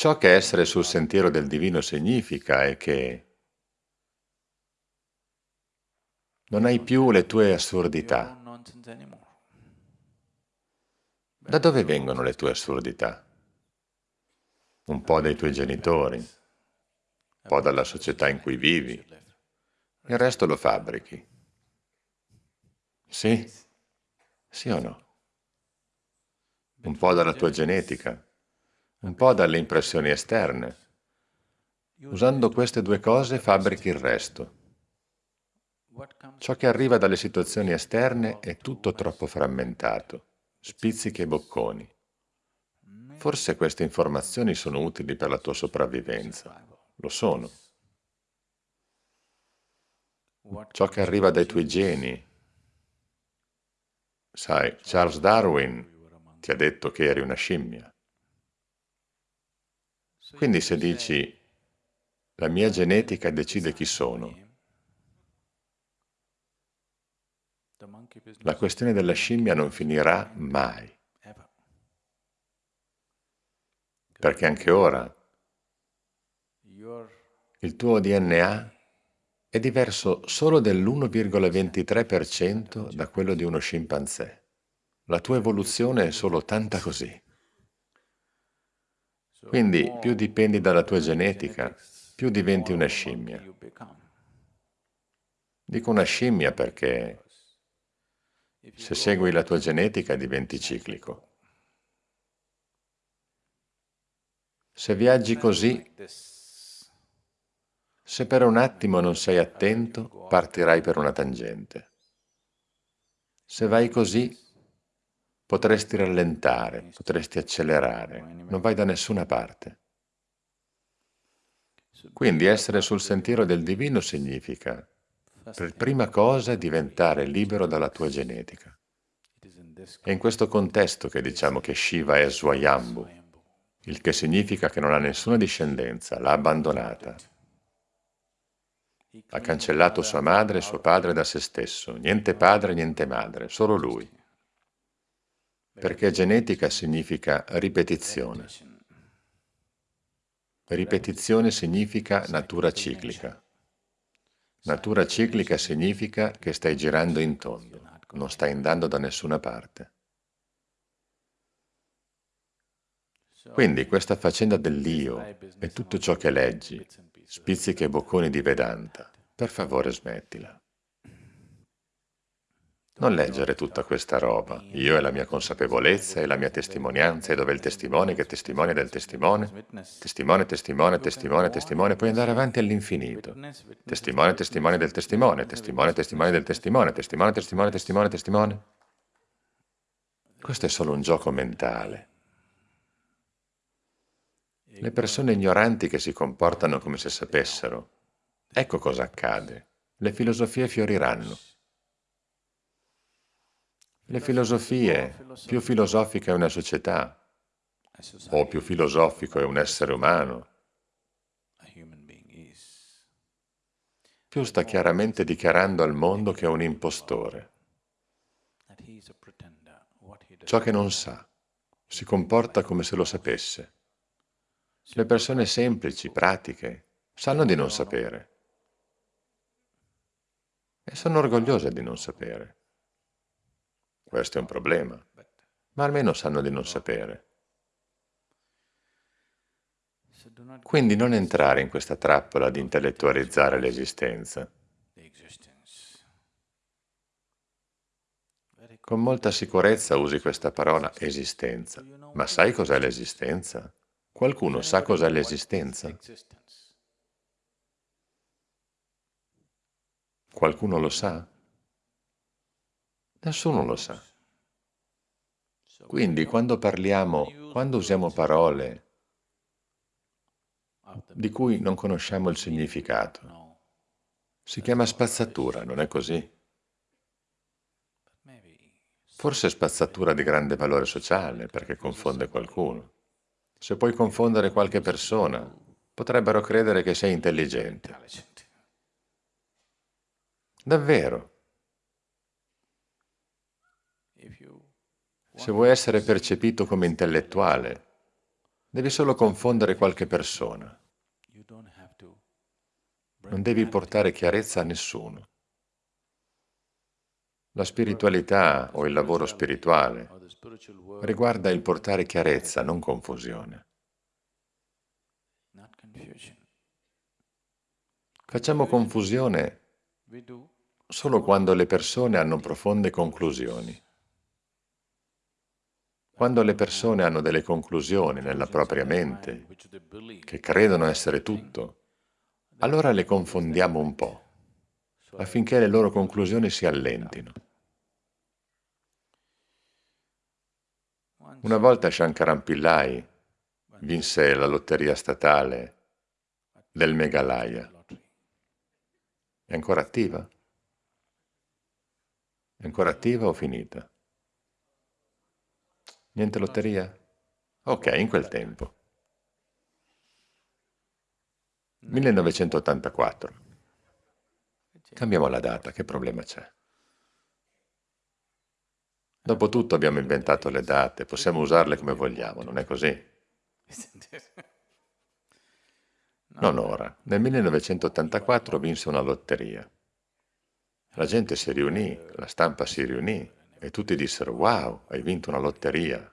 Ciò che essere sul sentiero del divino significa è che non hai più le tue assurdità. Da dove vengono le tue assurdità? Un po' dai tuoi genitori, un po' dalla società in cui vivi, il resto lo fabbrichi. Sì? Sì o no? Un po' dalla tua genetica, un po' dalle impressioni esterne. Usando queste due cose fabbrichi il resto. Ciò che arriva dalle situazioni esterne è tutto troppo frammentato, spizzichi e bocconi. Forse queste informazioni sono utili per la tua sopravvivenza. Lo sono. Ciò che arriva dai tuoi geni. Sai, Charles Darwin ti ha detto che eri una scimmia. Quindi se dici, la mia genetica decide chi sono, la questione della scimmia non finirà mai. Perché anche ora il tuo DNA è diverso solo dell'1,23% da quello di uno scimpanzé. La tua evoluzione è solo tanta così. Quindi più dipendi dalla tua genetica, più diventi una scimmia. Dico una scimmia perché se segui la tua genetica diventi ciclico. Se viaggi così, se per un attimo non sei attento, partirai per una tangente. Se vai così, potresti rallentare, potresti accelerare, non vai da nessuna parte. Quindi essere sul sentiero del divino significa per prima cosa diventare libero dalla tua genetica. È in questo contesto che diciamo che Shiva è Swayambhu, il che significa che non ha nessuna discendenza, l'ha abbandonata. Ha cancellato sua madre e suo padre da se stesso, niente padre, niente madre, solo lui. Perché genetica significa ripetizione. Ripetizione significa natura ciclica. Natura ciclica significa che stai girando in tondo, non stai andando da nessuna parte. Quindi questa faccenda dell'io e tutto ciò che leggi, spizzichi e bocconi di Vedanta, per favore smettila. Non leggere tutta questa roba. Io e la mia consapevolezza e la mia testimonianza, e dove il testimone che testimonia del testimone, testimone, testimone, testimone, testimone, puoi andare avanti all'infinito. Testimone, testimone del testimone, testimone, testimone del testimone, testimone, testimone, testimone, testimone. Questo è solo un gioco mentale. Le persone ignoranti che si comportano come se sapessero, ecco cosa accade. Le filosofie fioriranno. Le filosofie, più filosofica è una società, o più filosofico è un essere umano, più sta chiaramente dichiarando al mondo che è un impostore. Ciò che non sa, si comporta come se lo sapesse. Le persone semplici, pratiche, sanno di non sapere e sono orgogliose di non sapere. Questo è un problema, ma almeno sanno di non sapere. Quindi non entrare in questa trappola di intellettualizzare l'esistenza. Con molta sicurezza usi questa parola esistenza, ma sai cos'è l'esistenza? Qualcuno sa cos'è l'esistenza? Qualcuno lo sa? Nessuno lo sa. Quindi quando parliamo, quando usiamo parole di cui non conosciamo il significato, si chiama spazzatura, non è così? Forse spazzatura di grande valore sociale, perché confonde qualcuno. Se puoi confondere qualche persona, potrebbero credere che sei intelligente. Davvero. Se vuoi essere percepito come intellettuale, Devi solo confondere qualche persona. Non devi portare chiarezza a nessuno. La spiritualità o il lavoro spirituale riguarda il portare chiarezza, non confusione. Facciamo confusione solo quando le persone hanno profonde conclusioni. Quando le persone hanno delle conclusioni nella propria mente, che credono essere tutto, allora le confondiamo un po', affinché le loro conclusioni si allentino. Una volta Shankaran Pillai vinse la lotteria statale del Meghalaya. È ancora attiva? È ancora attiva o finita? Niente lotteria? Ok, in quel tempo. 1984. Cambiamo la data, che problema c'è? Dopotutto abbiamo inventato le date, possiamo usarle come vogliamo, non è così? Non ora. Nel 1984 vinse una lotteria. La gente si riunì, la stampa si riunì e tutti dissero «Wow, hai vinto una lotteria!»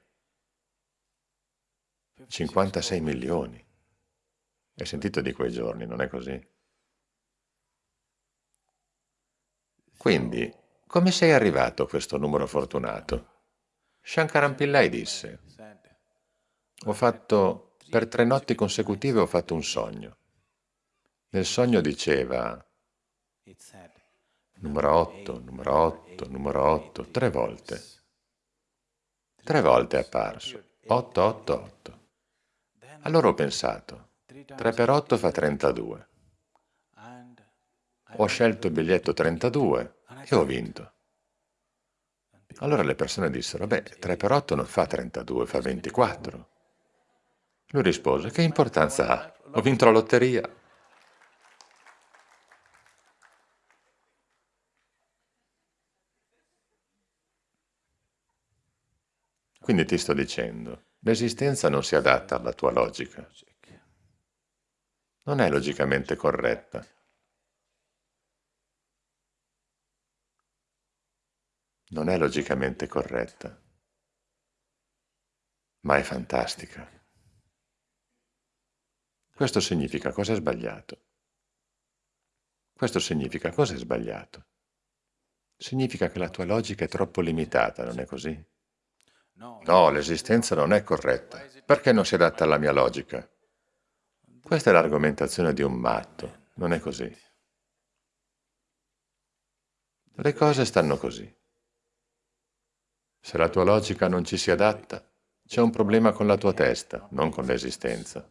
56 milioni. Hai sentito di quei giorni, non è così? Quindi, come sei arrivato a questo numero fortunato? Shankaran Pillai disse, ho fatto, per tre notti consecutive ho fatto un sogno. Nel sogno diceva, numero 8, numero 8, numero 8, tre volte. Tre volte è apparso, 8, 8, 8. Allora ho pensato, 3 per 8 fa 32. Ho scelto il biglietto 32 e ho vinto. Allora le persone dissero, beh, 3 per 8 non fa 32, fa 24. Lui rispose, che importanza ha? Ho vinto la lotteria. Quindi ti sto dicendo, l'esistenza non si adatta alla tua logica. Non è logicamente corretta. Non è logicamente corretta, ma è fantastica. Questo significa cosa è sbagliato. Questo significa cosa è sbagliato. Significa che la tua logica è troppo limitata, non è così? No, l'esistenza non è corretta. Perché non si adatta alla mia logica? Questa è l'argomentazione di un matto, non è così. Le cose stanno così. Se la tua logica non ci si adatta, c'è un problema con la tua testa, non con l'esistenza.